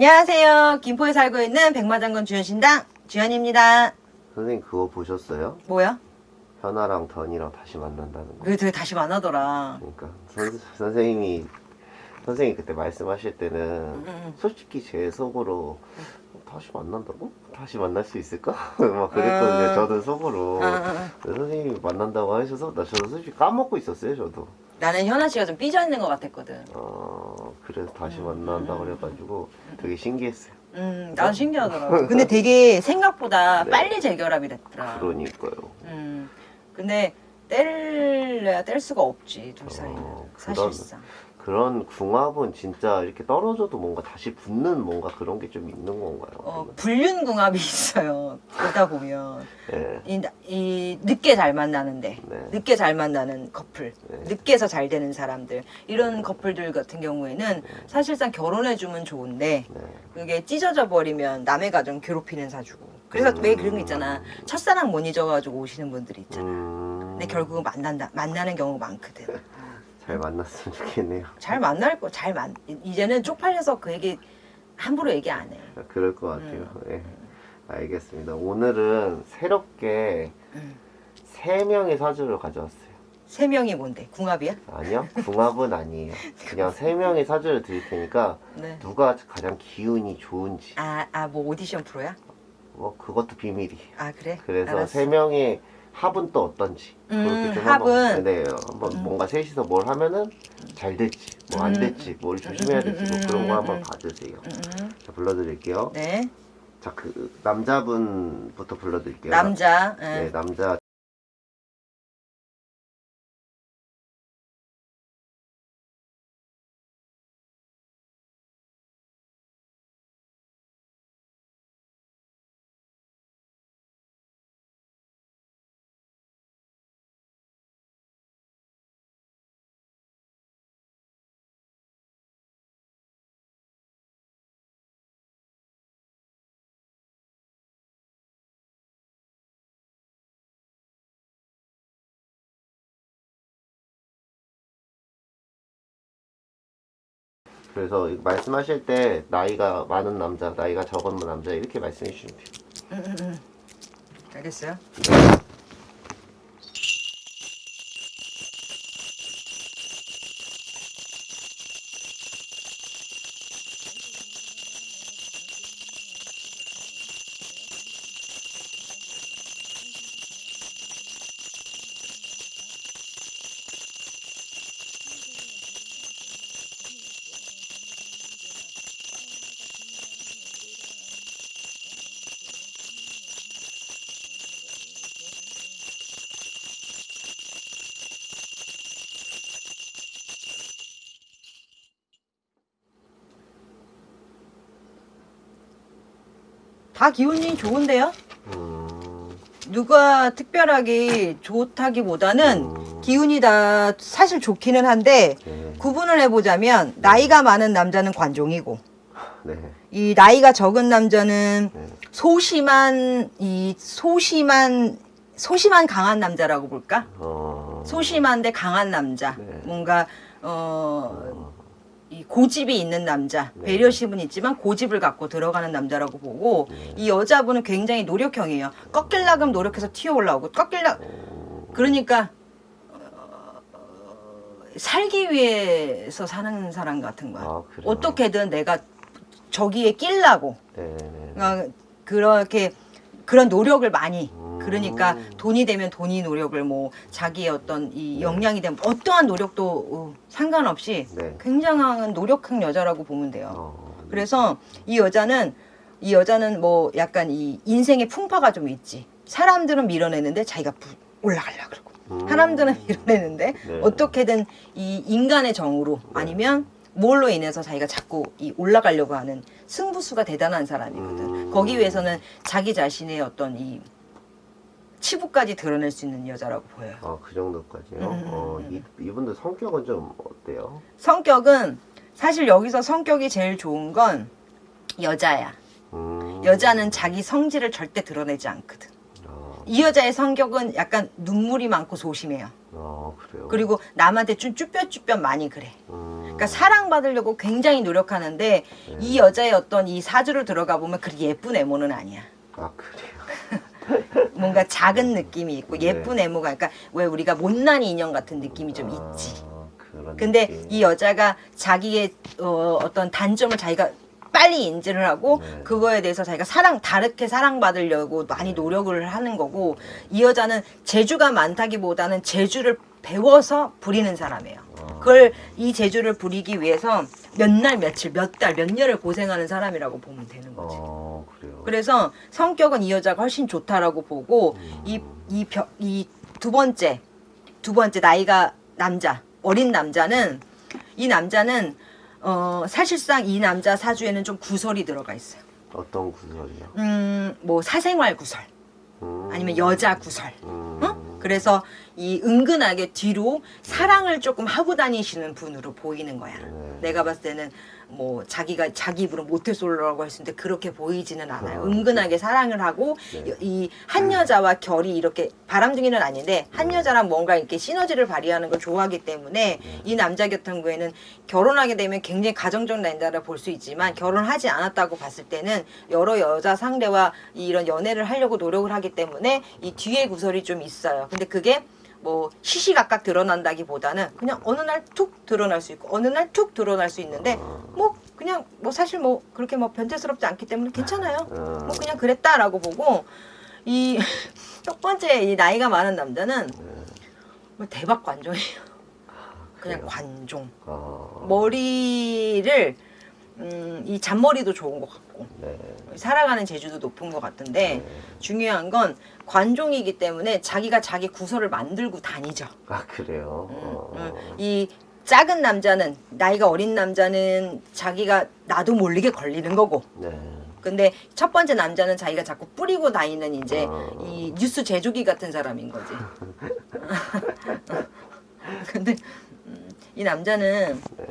안녕하세요. 김포에 살고 있는 백마장군 주연신당 주연입니다. 선생님 그거 보셨어요? 뭐야? 현아랑 던이랑 다시 만난다는 거. 왜 되게 다시 만나더라. 그러니까 선, 선생님이 선생님이 그때 말씀하실 때는 음. 솔직히 제 속으로 어, 다시 만난다고? 다시 만날 수 있을까? 막 그랬거든요. 음. 저도 속으로. 음, 음, 선생님이 만난다고 하셔서 나 저도 솔직히 까먹고 있었어요. 저도. 나는 현아 씨가 좀 삐져 있는 것 같았거든. 어 그래서 다시 만난다 그래가지고 되게 신기했어요. 음, 나도 신기하더라고. 근데 되게 생각보다 네. 빨리 재결합이 됐더라. 그러니까요. 음, 근데 뗄래야 뗄 수가 없지 둘 사이는 어, 사실상. 그런 궁합은 진짜 이렇게 떨어져도 뭔가 다시 붙는 뭔가 그런 게 좀 있는 건가요? 어, 불륜 궁합이 있어요. 보다 보면 네. 이, 이 늦게 잘 만나는데 네. 늦게 잘 만나는 커플, 네. 늦게서 잘 되는 사람들 이런 커플들 같은 경우에는 사실상 결혼해 주면 좋은데 네. 그게 찢어져 버리면 남의 가정 괴롭히는 사주고 그래서 왜 그런 거 있잖아 첫사랑 못 잊어가지고 오시는 분들이 있잖아 음, 근데 결국은 만난다 만나는 경우가 많거든 잘 만났으면 좋겠네요. 잘 만날 거 잘 만 이제는 쪽팔려서 그 얘기 함부로 얘기 안 해 그럴 것 같아요. 음. 네. 알겠습니다. 오늘은 새롭게 음. 세 명의 사주를 가져왔어요. 세 명이 뭔데 궁합이야? 아니요, 궁합은 아니에요. 그냥 세 명의 사주를 드릴 테니까 네. 누가 가장 기운이 좋은지 아 아 뭐 오디션 프로야? 뭐 그것도 비밀이에요. 아 그래? 그래서 알았어. 세 명의 합은 또 어떤지 음, 그렇게 좀 합은? 한번 네 한번 뭔가 셋이서 뭘 하면은 잘 될지 뭐안 음. 될지 뭘 조심해야 될지 뭐 그런 거 한번 음. 봐주세요. 음, 자 불러드릴게요. 네 자그 남자분부터 불러드릴게요. 남자 예. 네 남자 그래서 말씀하실 때 나이가 많은 남자, 나이가 적은 남자 이렇게 말씀해 주시면 돼요. 음, 음, 음. 알겠어요? 다 기운이 좋은데요? 음, 누가 특별하게 좋다기보다는 음. 기운이 다 사실 좋기는 한데 네, 구분을 해보자면 나이가 많은 남자는 관종이고 네, 이 나이가 적은 남자는 네. 소심한 이 소심한 소심한 강한 남자라고 볼까? 어, 소심한데 강한 남자. 네. 뭔가 어, 이 고집이 있는 남자. 네. 배려심은 있지만 고집을 갖고 들어가는 남자라고 보고 네. 이 여자분은 굉장히 노력형이에요. 꺾일라금 노력해서 튀어 올라오고 꺾일라 어, 그러니까 어, 살기 위해서 사는 사람 같은 거야. 아? 어떻게든 내가 저기에 끼려고 네, 네. 어, 그렇게 그런 노력을 많이 음. 그러니까 돈이 되면 돈이 노력을 뭐 자기의 어떤 이 역량이 되면 어떠한 노력도 어, 상관없이 네. 굉장한 노력한 여자라고 보면 돼요. 어, 그래서 이 여자는 이 여자는 뭐 약간 이 인생의 풍파가 좀 있지. 사람들은 밀어내는데 자기가 부- 올라가려 그러고 음. 사람들은 밀어내는데 네. 어떻게든 이 인간의 정으로 아니면 뭘로 인해서 자기가 자꾸 이 올라가려고 하는 승부수가 대단한 사람이거든. 음. 거기 위해서는 자기 자신의 어떤 이 치부까지 드러낼 수 있는 여자라고 보여요. 아, 그 정도까지요? 음, 음, 어, 음, 이, 이분들 성격은 좀 어때요? 성격은 사실 여기서 성격이 제일 좋은 건 여자야. 음. 여자는 자기 성질을 절대 드러내지 않거든. 아, 이 여자의 성격은 약간 눈물이 많고 소심해요. 아, 그래요? 그리고 남한테 좀 쭈뼛쭈뼛 많이 그래. 음. 그러니까 사랑받으려고 굉장히 노력하는데 네. 이 여자의 어떤 이 사주를 들어가 보면 그렇게 예쁜 애모는 아니야. 아 그래요. 뭔가 작은 느낌이 있고 네. 예쁜 애모가 그러니까 왜 우리가 못난 인형 같은 느낌이 좀 있지. 아, 근데 느낌. 이 여자가 자기의 어, 어떤 단점을 자기가 빨리 인지를 하고 네. 그거에 대해서 자기가 사랑 다르게 사랑받으려고 많이 노력을 하는 거고 이 여자는 재주가 많다기보다는 재주를 배워서 부리는 사람이에요. 아. 그걸 이 재주를 부리기 위해서 몇 날 며칠 몇 달 몇 년을 고생하는 사람이라고 보면 되는 거지. 어 그래서 성격은 이 여자가 훨씬 좋다라고 보고 음. 이이 이 두 번째 두 번째 나이가 남자 어린 남자는 이 남자는 어 사실상 이 남자 사주에는 좀 구설이 들어가 있어요. 어떤 구설이요? 음뭐 사생활 구설 음. 아니면 여자 구설. 음. 어? 그래서 이 은근하게 뒤로 사랑을 조금 하고 다니시는 분으로 보이는 거야. 네. 내가 봤을 때는 뭐 자기가 자기 입으로 모태솔로라고 했는데 그렇게 보이지는 않아요. 아, 은근하게 사랑을 하고 네. 이한 여자와 결이 이렇게 바람둥이는 아닌데 한 여자랑 뭔가 이렇게 시너지를 발휘하는 걸 좋아하기 때문에 네. 이 남자 같은 경우에는 결혼하게 되면 굉장히 가정적 남자라 볼 수 있지만 결혼하지 않았다고 봤을 때는 여러 여자 상대와 이런 연애를 하려고 노력을 하기 때문에 이 뒤에 구설이 좀 있어요. 근데 그게 뭐 시시각각 드러난다기보다는 그냥 어느 날 툭 드러날 수 있고 어느 날 툭 드러날 수 있는데 뭐 그냥 뭐 사실 뭐 그렇게 뭐 변태스럽지 않기 때문에 괜찮아요. 음. 뭐 그냥 그랬다라고 보고 이 첫 번째 이 나이가 많은 남자는 뭐 대박 관종이에요. 그냥? 관종. 아, 머리를 음, 이 잔머리도 좋은 것 같고 네. 살아가는 재주도 높은 것 같은데 네. 중요한 건 관종이기 때문에 자기가 자기 구설을 만들고 다니죠. 아 그래요. 음, 어. 음. 이 작은 남자는 나이가 어린 남자는 자기가 나도 모르게 걸리는 거고 네. 근데 첫 번째 남자는 자기가 자꾸 뿌리고 다니는 이제 어. 이 뉴스 제조기 같은 사람인 거지. 근데 음, 이 남자는 네.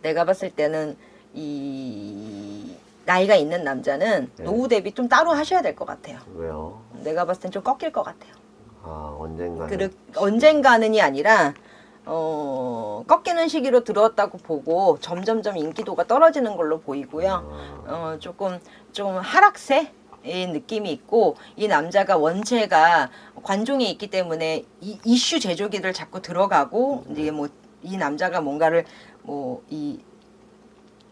내가 봤을 때는 이 나이가 있는 남자는 네. 노후 대비 좀 따로 하셔야 될 것 같아요. 왜요? 내가 봤을 땐 좀 꺾일 것 같아요. 아 언젠가는. 그르, 언젠가는이 아니라 어, 꺾이는 시기로 들어왔다고 보고 점점점 인기도가 떨어지는 걸로 보이고요. 아, 어, 조금 좀 하락세? 의 느낌이 있고 이 남자가 원체가 관종이 있기 때문에 이, 이슈 제조기를 자꾸 들어가고 이제 뭐 이 남자가 뭔가를 뭐이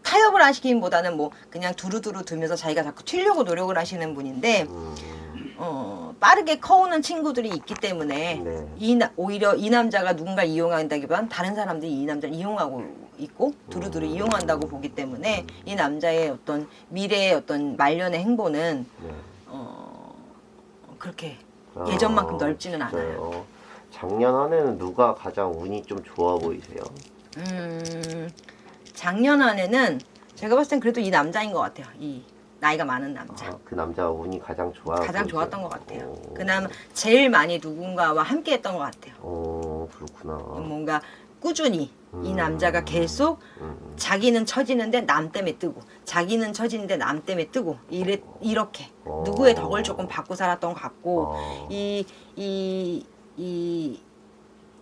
타협을 하시기보다는 뭐 그냥 두루두루 두면서 자기가 자꾸 튀려고 노력을 하시는 분인데 음, 어, 빠르게 커오는 친구들이 있기 때문에 네. 이 나, 오히려 이 남자가 누군가 이용한다기보다는 다른 사람들이 이 남자를 이용하고 있고 두루두루 음. 이용한다고 보기 때문에 이 남자의 어떤 미래의 어떤 말년의 행보는 네. 어, 그렇게 아, 예전만큼 넓지는 않아요. 진짜요? 작년 한 해는 누가 가장 운이 좀 좋아 보이세요? 음, 작년 안에는 제가 봤을 땐 그래도 이 남자인 것 같아요. 이 나이가 많은 남자. 아, 그 남자 운이 가장 좋아. 가장? 좋았던 것 같아요. 오. 그나마 제일 많이 누군가와 함께 했던 것 같아요. 오 그렇구나. 뭔가 꾸준히 이 음. 남자가 계속 음, 자기는 처지는데 남 때문에 뜨고 자기는 처지는데 남 때문에 뜨고 이래, 이렇게 어. 누구의 덕을 조금 받고 살았던 것 같고 어, 이이 이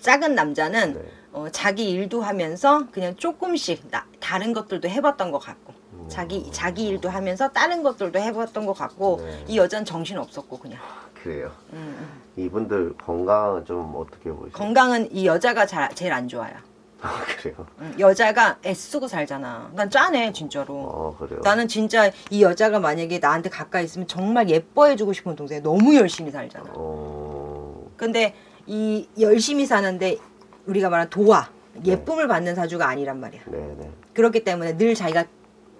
작은 남자는 네. 어, 자기 일도 하면서 그냥 조금씩 나, 다른 것들도 해봤던 것 같고 음. 자기 자기 일도 하면서 다른 것들도 해봤던 것 같고 네. 이 여자는 정신 없었고 그냥 그래요. 음, 음. 이분들 건강은 좀 어떻게 보이세요? 건강은 이 여자가 잘, 제일 안 좋아요. 아 그래요. 음, 여자가 애쓰고 살잖아. 난 짠해 진짜로. 어 그래요. 나는 진짜 이 여자가 만약에 나한테 가까이 있으면 정말 예뻐해주고 싶은 동생 너무 열심히 살잖아. 어, 근데 이 열심히 사는데 우리가 말하는 도화 예쁨을 받는 사주가 아니란 말이야. 네네. 그렇기 때문에 늘 자기가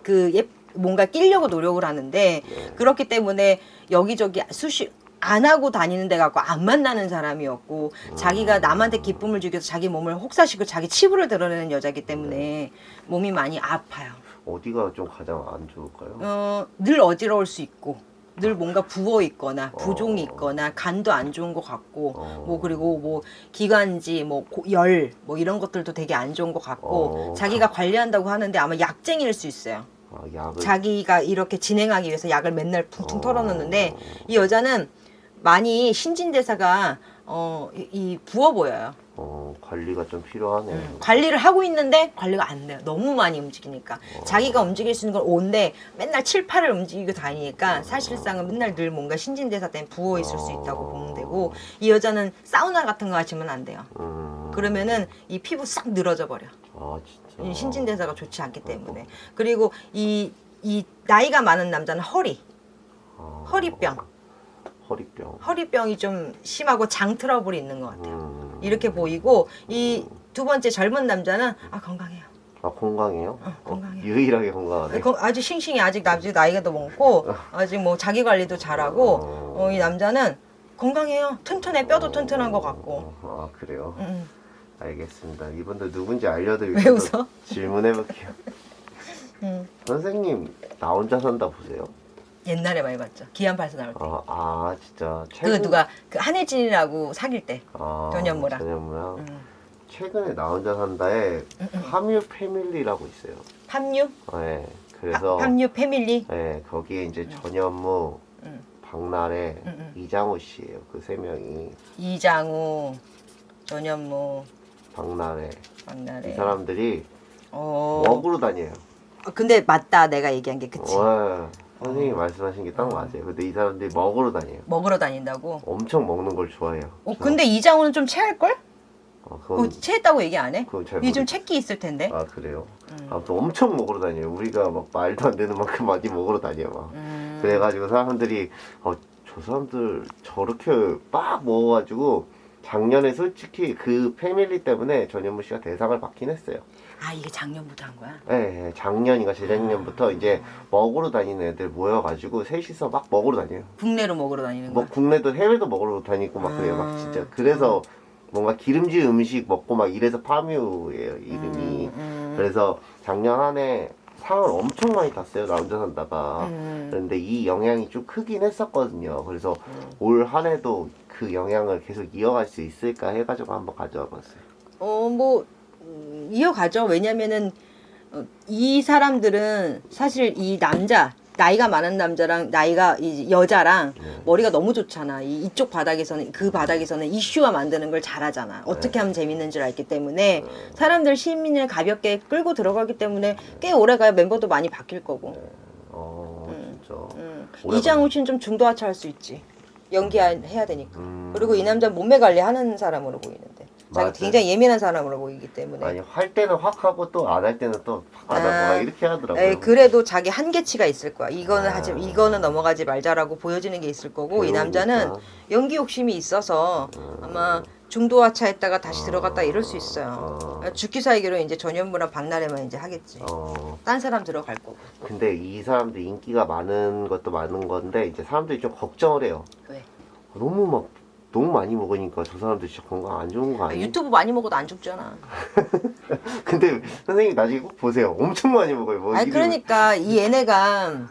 그 예, 뭔가 끼려고 노력을 하는데 네. 그렇기 때문에 여기저기 수시 안 하고 다니는 데 갖고 안 만나는 사람이었고 자기가 남한테 기쁨을 주기 위해서 자기 몸을 혹사시키고 자기 치부를 드러내는 여자기 때문에 몸이 많이 아파요. 어디가 좀 가장 안 좋을까요? 어, 늘 어지러울 수 있고 늘 뭔가 부어 있거나 부종이 어. 있거나 간도 안 좋은 것 같고 어. 뭐 그리고 뭐 기관지 뭐열뭐 이런 것들도 되게 안 좋은 것 같고 어. 자기가 관리한다고 하는데 아마 약쟁이일 수 있어요. 아, 약을 자기가 이렇게 진행하기 위해서 약을 맨날 퉁퉁 어. 털어놓는데 이 여자는 많이 신진대사가 어, 이, 이 부어 보여요. 어, 관리가 좀 필요하네요. 음, 관리를 하고 있는데 관리가 안 돼요. 너무 많이 움직이니까. 자기가 움직일 수 있는 건 5인데 맨날 7, 8을 움직이고 다니니까 사실상은 맨날 늘 뭔가 신진대사 때문에 부어 있을 수 있다고 보면 되고 이 여자는 사우나 같은 거 하시면 안 돼요. 음. 그러면은 이 피부 싹 늘어져 버려. 아, 진짜. 이 신진대사가 좋지 않기 때문에. 그리고 이, 이 나이가 많은 남자는 허리, 아, 허리병. 허리병. 허리병이 좀 심하고 장 트러블이 있는 것 같아요. 음. 이렇게 보이고 이 두 번째 젊은 남자는 아 건강해요. 아, 건강해요? 어, 건강해요. 유일하게 건강하네. 거- 아주 싱싱해 아직 아직 나이가 더 많고 아직 뭐 자기 관리도 잘하고 어, 이 남자는 건강해요. 튼튼해 뼈도 튼튼한 것 같고. 아, 그래요? 음, 음. 알겠습니다. 이분들 누군지 알려드리고 왜 웃어? 질문해볼게요. 음. 선생님, 나 혼자 산다 보세요? 옛날에 많이 봤죠. 기안8사 나올 때. 아, 아 진짜. 그 누가 그 한혜진이라고 사귈 때. 아, 전현무랑. 전현무랑. 음. 최근에 나 혼자 산다에 파뮤 패밀리라고 있어요. 함유? 네, 그래서 하- 함유 패밀리? 네, 거기에 이제 전현무, 음. 박나래, 음, 음. 이장호 씨예요. 그 세 명이 이장우, 전현무, 박나래 박나래. 이 사람들이 어. 먹으로 다녀요. 어, 근데 맞다 내가 얘기한 게 그치. 와, 선생님이 말씀하신 게 딱 맞아요. 근데 이 사람들이 먹으로 다녀요. 먹으러 다닌다고. 엄청 먹는 걸 좋아해요. 어 근데 이장우는 좀 체할 걸? 어, 어, 그건 체했다고 얘기 안 해? 그건 잘 이게 좀 모르겠어요. 체기 있을 텐데. 아 그래요. 음. 아무튼 엄청 먹으러 다녀요. 우리가 막 말도 안 되는 만큼 많이 먹으러 다녀 막. 음. 그래가지고 사람들이 어, 저 사람들 저렇게 막 먹어가지고 작년에 솔직히 그 패밀리 때문에 전현무 씨가 대상을 받긴 했어요. 아 이게 작년부터 한 거야? 예, 예, 작년인가 재작년부터 이제 먹으러 다니는 애들 모여가지고 셋이서 막 먹으러 다녀요. 국내로 먹으러 다니는 뭐 거야? 국내도 해외도 먹으러 다니고 막 그래요. 막 음. 진짜. 그래서 뭔가 기름진 음식 먹고 막 이래서 파뮤예요 이름이. 음, 음. 그래서 작년 한 해 상을 엄청 많이 탔어요. 나 혼자 산다가. 음. 그런데 이 영향이 좀 크긴 했었거든요. 그래서 음. 올한 해도 그 영향을 계속 이어갈 수 있을까 해가지고 한번 가져와 봤어요. 어뭐 음, 이어가죠. 왜냐면은 어, 이 사람들은 사실 이 남자 나이가 많은 남자랑 나이가 이 여자랑 네. 머리가 너무 좋잖아. 이 이쪽 바닥에서는 그 바닥에서는 이슈화 만드는 걸 잘하잖아. 어떻게 하면 재밌는 줄 알기 때문에 사람들 시민을 가볍게 끌고 들어가기 때문에 꽤 오래 가야 멤버도 많이 바뀔 거고. 어, 진짜. 음. 오래 이장우 씨는 좀 중도하차 할 수 있지. 연기해야 되니까. 음. 그리고 이 남자 몸매 관리하는 사람으로 보이는데. 자기. 굉장히 예민한 사람으로 보이기 때문에. 아니 할 때는 확 하고 또 안 할 때는 또안 하고 아. 막 이렇게 하더라고요. 에이, 그래도 자기 한계치가 있을 거야. 이거는 아. 하지, 이거는 넘어가지 말자라고 보여지는 게 있을 거고, 이 남자는 배우니까. 연기 욕심이 있어서 음. 아마 중도 하차했다가 다시 들어갔다 이럴 수 있어요. 어. 죽기 사이기로 이제 전현무랑 박나래만 이제 하겠지. 어, 딴 사람 들어갈 거고. 근데 이 사람들 인기가 많은 것도 많은 건데 이제 사람들이 좀 걱정을 해요. 왜? 너무 막 너무 많이 먹으니까 저 사람들 진짜 건강 안 좋은 거 아, 아니에요? 유튜브 많이 먹어도 안 죽잖아. 근데 선생님 나중에 꼭 보세요. 엄청 많이 먹어요. 뭐 아니 이름- 그러니까 이 얘네가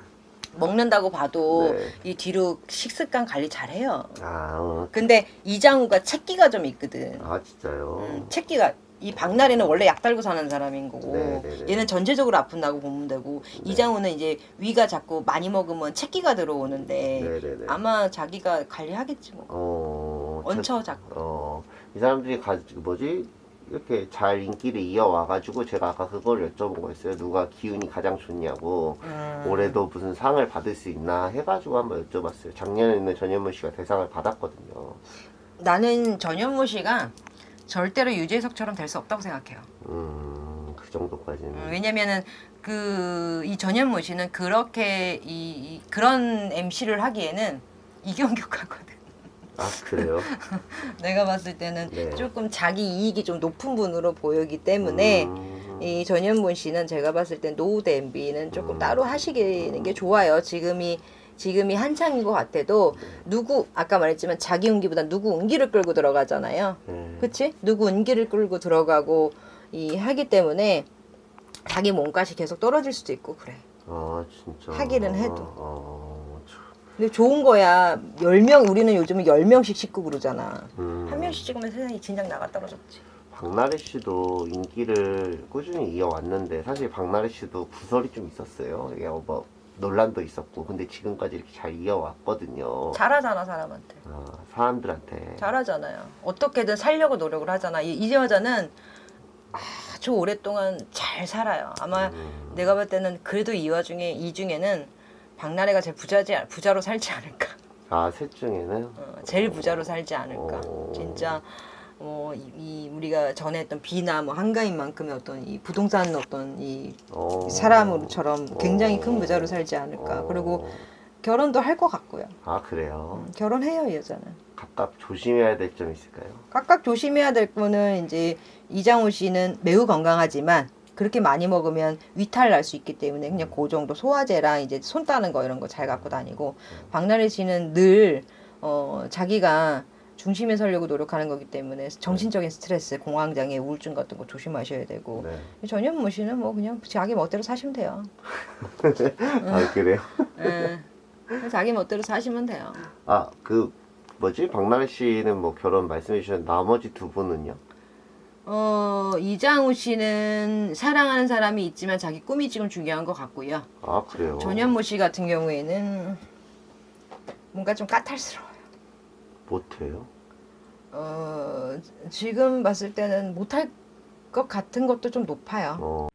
먹는다고 봐도 네. 이 뒤로 식습관 관리 잘해요. 아, 어. 근데 이장우가 채기가 좀 있거든. 아 진짜요? 음, 채기가 이 박나래는 원래 약 달고 사는 사람인 거고 네, 네, 네. 얘는 전체적으로 아픈다고 보면 되고 이장우는 이제 위가 자꾸 많이 먹으면 채기가 들어오는데 네네네. 아마 자기가 관리하겠지 뭐. 어, 얹혀 자꾸. 어, 이 사람들이 가, 뭐지? 이렇게 잘 인기를 이어와가지고 제가 아까 그걸 여쭤본 거였어요. 누가 기운이 가장 좋냐고. 음. 올해도 무슨 상을 받을 수 있나 해가지고 한번 여쭤봤어요. 작년에는 전현무 씨가 대상을 받았거든요. 나는 전현무 씨가 절대로 유재석처럼 될 수 없다고 생각해요. 음, 그 정도까지는. 음, 왜냐면은 그 이 전현무 씨는 그렇게 이, 이 그런 MC를 하기에는 이경규가거든. 아, 그래요? 내가 봤을 때는 네. 조금 자기 이익이 좀 높은 분으로 보이기 때문에 음, 이 전현무 씨는 제가 봤을 땐 노후 대비는 조금 음. 따로 하시는 게 좋아요. 지금이 지금이 한창인 것 같아도 누구 아까 말했지만 자기 운기보다 누구 운기를 끌고 들어가잖아요. 네. 그치? 누구 운기를 끌고 들어가고 이 하기 때문에 자기 몸값이 계속 떨어질 수도 있고 그래. 아, 진짜. 하기는 해도. 어, 참. 근데 좋은 거야. 10명 우리는 요즘은 10명씩 찍고 그러잖아. 음. 한 명씩 찍으면 세상이 진작 나가 떨어졌지. 박나래 씨도 인기를 꾸준히 이어왔는데 사실 박나래 씨도 구설이 좀 있었어요. 이게 어, 뭐 논란도 있었고 근데 지금까지 이렇게 잘 이어왔거든요. 잘하잖아 사람한테. 아, 사람들한테. 잘하잖아요. 어떻게든 살려고 노력을 하잖아. 이, 이 여자는 아주 오랫동안 잘 살아요. 아마 음, 내가 볼 때는 그래도 이 와중에 이 중에는 박나래가 제일 부자지 부자로 살지 않을까. 아, 셋 중에는 어, 제일 부자로 살지 않을까. 어. 진짜 뭐 이, 이 우리가 전에 했던 비나 뭐 한가인만큼의 어떤 이 부동산 어떤 이 어, 사람으로처럼 굉장히 어. 큰 부자로 살지 않을까. 어. 그리고 결혼도 할 것 같고요. 아, 그래요. 음, 결혼해요 이 여자는. 각각 조심해야 될 점 있을까요? 각각 조심해야 될 거는 이제 이장우 씨는 매우 건강하지만 그렇게 많이 먹으면 위탈 날 수 있기 때문에 그냥 그 정도 소화제랑 이제 손 따는 거 이런 거 잘 갖고 다니고 박나래 씨는 늘 어, 자기가 중심에 서려고 노력하는 거기 때문에 정신적인 스트레스, 공황장애, 우울증 같은 거 조심하셔야 되고 네. 전현무 씨는 뭐 그냥 자기 멋대로 사시면 돼요. 아, 그래요? 예. 자기 멋대로 사시면 돼요. 아, 그 뭐지? 박나래 씨는 뭐 결혼 말씀해 주신 나머지 두 분은요? 어, 이장우 씨는 사랑하는 사람이 있지만 자기 꿈이 지금 중요한 것 같고요. 아, 그래요. 전현무 씨 같은 경우에는 뭔가 좀 까탈스러워요. 못해요. 어, 지금 봤을 때는 못할 것 같은 것도 좀 높아요. 어.